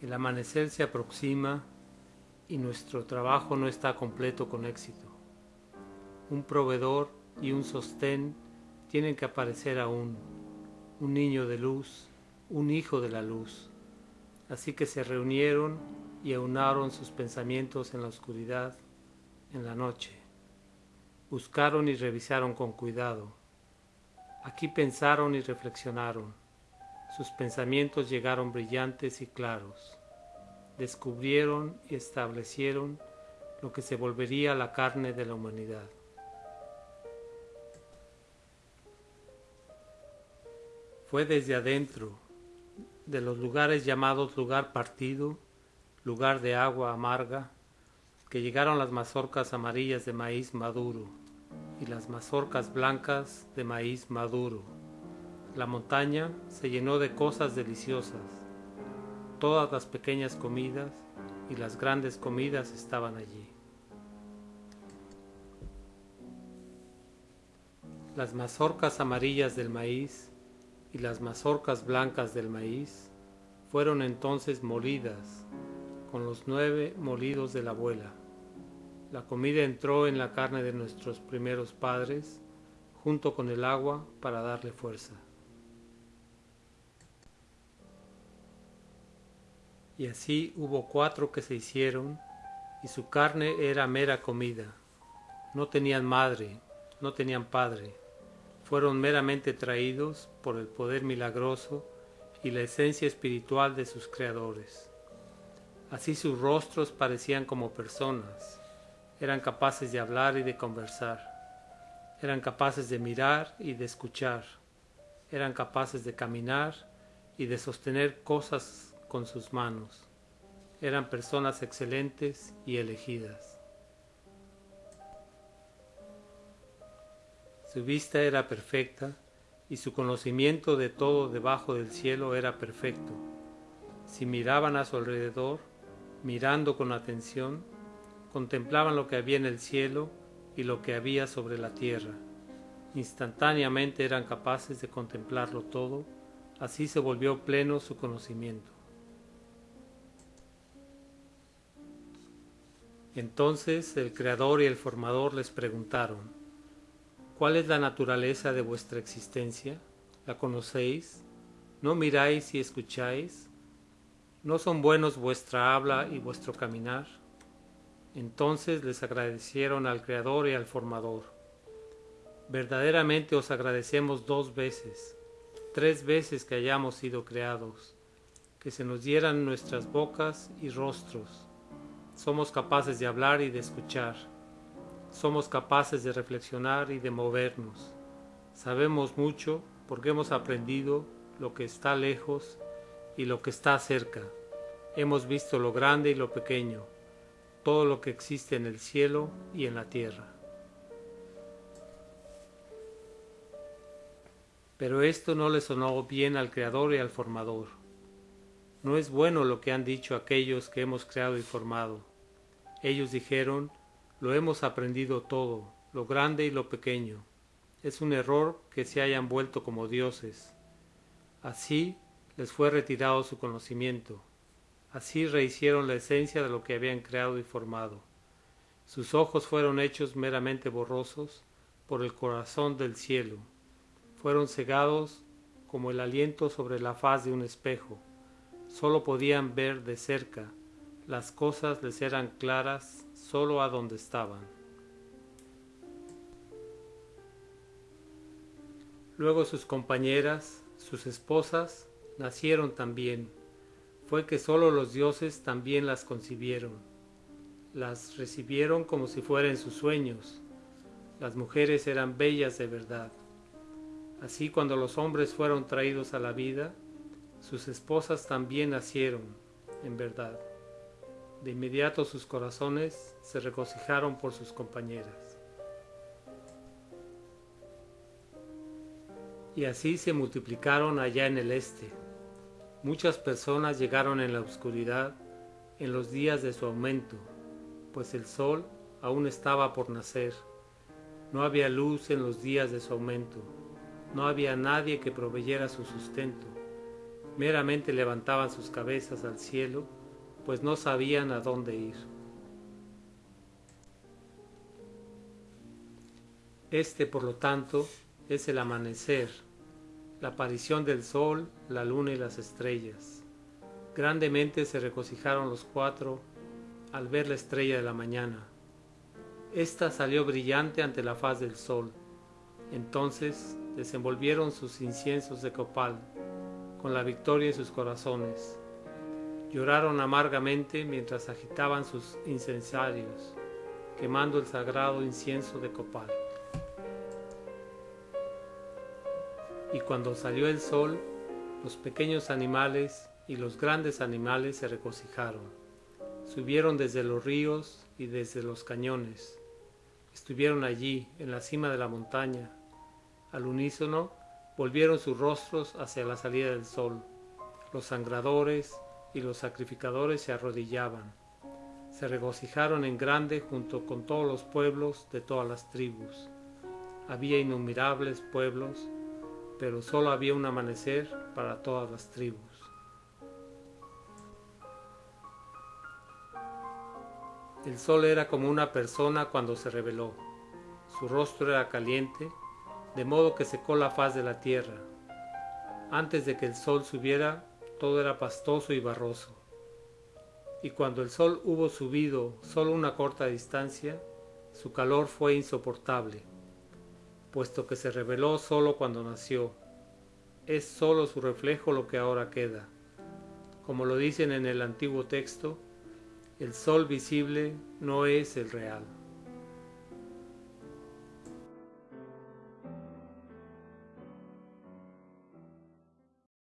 El amanecer se aproxima y nuestro trabajo no está completo con éxito. Un proveedor y un sostén tienen que aparecer aún, un niño de luz, un hijo de la luz. Así que se reunieron y aunaron sus pensamientos en la oscuridad, en la noche. Buscaron y revisaron con cuidado. Aquí pensaron y reflexionaron. Sus pensamientos llegaron brillantes y claros. Descubrieron y establecieron lo que se volvería la carne de la humanidad. Fue desde adentro, de los lugares llamados lugar partido, lugar de agua amarga, que llegaron las mazorcas amarillas de maíz maduro y las mazorcas blancas de maíz maduro. La montaña se llenó de cosas deliciosas. Todas las pequeñas comidas y las grandes comidas estaban allí. Las mazorcas amarillas del maíz y las mazorcas blancas del maíz fueron entonces molidas con los nueve molidos de la abuela. La comida entró en la carne de nuestros primeros padres junto con el agua para darle fuerza. Y así hubo cuatro que se hicieron y su carne era mera comida. No tenían madre, no tenían padre. Fueron meramente traídos por el poder milagroso y la esencia espiritual de sus creadores. Así sus rostros parecían como personas, eran capaces de hablar y de conversar, eran capaces de mirar y de escuchar, eran capaces de caminar y de sostener cosas con sus manos, eran personas excelentes y elegidas. Su vista era perfecta y su conocimiento de todo debajo del cielo era perfecto. Si miraban a su alrededor, mirando con atención, contemplaban lo que había en el cielo y lo que había sobre la tierra. Instantáneamente eran capaces de contemplarlo todo, así se volvió pleno su conocimiento. Entonces el Creador y el Formador les preguntaron, ¿cuál es la naturaleza de vuestra existencia? ¿La conocéis? ¿No miráis y escucháis? ¿No son buenos vuestra habla y vuestro caminar? Entonces les agradecieron al Creador y al Formador. Verdaderamente os agradecemos dos veces, tres veces que hayamos sido creados, que se nos dieran nuestras bocas y rostros. Somos capaces de hablar y de escuchar. Somos capaces de reflexionar y de movernos. Sabemos mucho porque hemos aprendido lo que está lejos y lo que está cerca. Hemos visto lo grande y lo pequeño, todo lo que existe en el cielo y en la tierra. Pero esto no le sonó bien al Creador y al Formador. No es bueno lo que han dicho aquellos que hemos creado y formado. Ellos dijeron, lo hemos aprendido todo, lo grande y lo pequeño. Es un error que se hayan vuelto como dioses. Así les fue retirado su conocimiento. Así rehicieron la esencia de lo que habían creado y formado. Sus ojos fueron hechos meramente borrosos por el corazón del cielo. Fueron cegados como el aliento sobre la faz de un espejo. Solo podían ver de cerca. Las cosas les eran claras solo a donde estaban. Luego sus compañeras, sus esposas, nacieron también. Fue que sólo los dioses también las concibieron. Las recibieron como si fueran sus sueños. Las mujeres eran bellas de verdad. Así cuando los hombres fueron traídos a la vida, sus esposas también nacieron, en verdad. De inmediato sus corazones se regocijaron por sus compañeras. Y así se multiplicaron allá en el este, Muchas personas llegaron en la oscuridad en los días de su aumento, pues el sol aún estaba por nacer. No había luz en los días de su aumento. No había nadie que proveyera su sustento. meramente levantaban sus cabezas al cielo, pues no sabían a dónde ir. Este, por lo tanto, es el amanecer, la aparición del sol, la luna y las estrellas. Grandemente se regocijaron los cuatro al ver la estrella de la mañana. Esta salió brillante ante la faz del sol. Entonces desenvolvieron sus inciensos de copal, con la victoria en sus corazones. Lloraron amargamente mientras agitaban sus incensarios, quemando el sagrado incienso de copal. Y cuando salió el sol, los pequeños animales y los grandes animales se regocijaron. Subieron desde los ríos y desde los cañones. Estuvieron allí, en la cima de la montaña. Al unísono, volvieron sus rostros hacia la salida del sol. Los sangradores y los sacrificadores se arrodillaban. Se regocijaron en grande junto con todos los pueblos de todas las tribus. Había innumerables pueblos pero solo había un amanecer para todas las tribus. El sol era como una persona cuando se reveló. Su rostro era caliente, de modo que secó la faz de la tierra. Antes de que el sol subiera, todo era pastoso y barroso. Y cuando el sol hubo subido solo una corta distancia, su calor fue insoportable puesto que se reveló solo cuando nació. Es solo su reflejo lo que ahora queda. Como lo dicen en el antiguo texto, el sol visible no es el real.